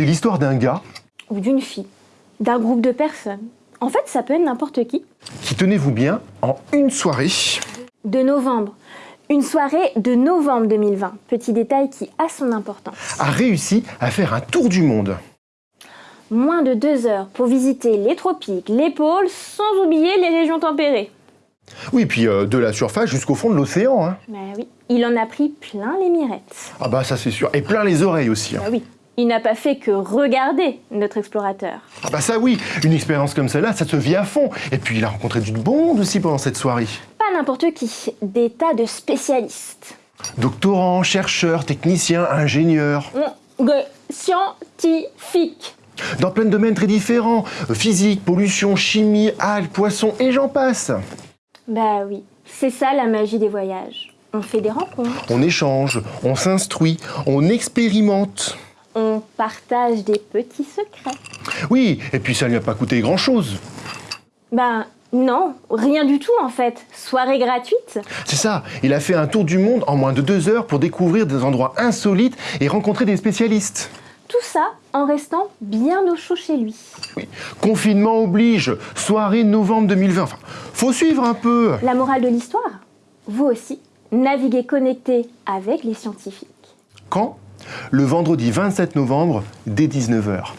C'est l'histoire d'un gars Ou d'une fille. D'un groupe de personnes. En fait, ça peut être n'importe qui. qui, tenez-vous bien, en une soirée, De novembre. Une soirée de novembre 2020. Petit détail qui a son importance. a réussi à faire un tour du monde. Moins de deux heures pour visiter les tropiques, les pôles, sans oublier les régions tempérées. Oui, puis euh, de la surface jusqu'au fond de l'océan. Hein. Bah oui, il en a pris plein les mirettes. Ah bah ça c'est sûr. Et plein les oreilles aussi. hein. Bah oui, il n'a pas fait que regarder notre explorateur. Ah bah ça oui, une expérience comme celle-là, ça se vit à fond. Et puis il a rencontré du bon monde aussi pendant cette soirée. Pas n'importe qui, des tas de spécialistes. Doctorants, chercheurs, techniciens, ingénieurs, Mm, scientifiques. dans plein de domaines très différents. Physique, pollution, chimie, algues, poissons, et j'en passe. Bah oui, c'est ça la magie des voyages. On fait des rencontres, On échange, on s'instruit, on expérimente. Partage des petits secrets. Oui, et puis ça ne lui a pas coûté grand-chose. Ben non, rien du tout en fait. Soirée gratuite. C'est ça, il a fait un tour du monde en moins de deux heures pour découvrir des endroits insolites et rencontrer des spécialistes. Tout ça en restant bien au chaud chez lui. Oui. Confinement oblige, soirée novembre 2020. Enfin, faut suivre un peu. La morale de l'histoire Vous aussi, naviguez connecté avec les scientifiques. Quand? Le vendredi 27 novembre, dès 19h.